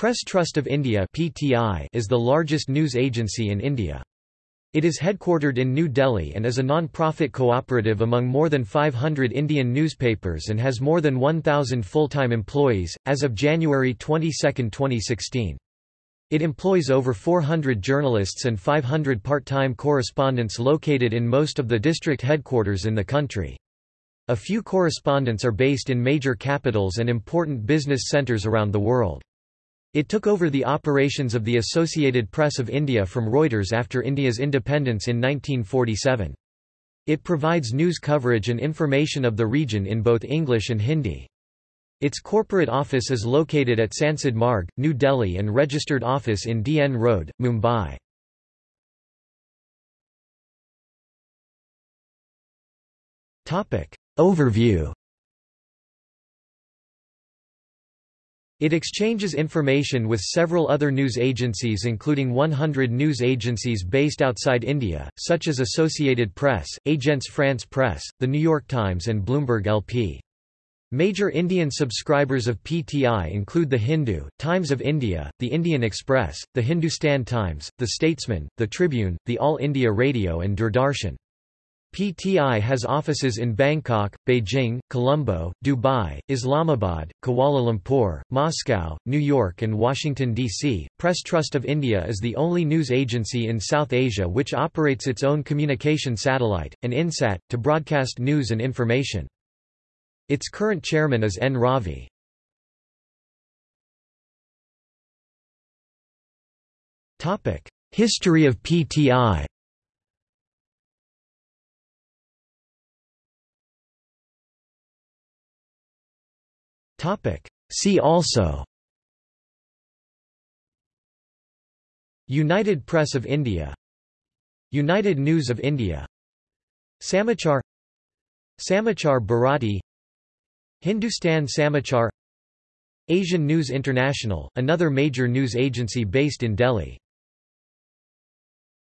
Press Trust of India (PTI) is the largest news agency in India. It is headquartered in New Delhi and is a non-profit cooperative among more than 500 Indian newspapers and has more than 1,000 full-time employees, as of January 22, 2016. It employs over 400 journalists and 500 part-time correspondents located in most of the district headquarters in the country. A few correspondents are based in major capitals and important business centres around the world. It took over the operations of the Associated Press of India from Reuters after India's independence in 1947. It provides news coverage and information of the region in both English and Hindi. Its corporate office is located at Sansad Marg, New Delhi and registered office in DN Road, Mumbai. Overview It exchanges information with several other news agencies including 100 news agencies based outside India, such as Associated Press, Agence France Presse, The New York Times and Bloomberg LP. Major Indian subscribers of PTI include The Hindu, Times of India, The Indian Express, The Hindustan Times, The Statesman, The Tribune, The All India Radio and Doordarshan. PTI has offices in Bangkok, Beijing, Colombo, Dubai, Islamabad, Kuala Lumpur, Moscow, New York, and Washington, D.C. Press Trust of India is the only news agency in South Asia which operates its own communication satellite, an INSAT, to broadcast news and information. Its current chairman is N. Ravi. History of PTI Topic. See also United Press of India United News of India Samachar Samachar Bharati Hindustan Samachar Asian News International, another major news agency based in Delhi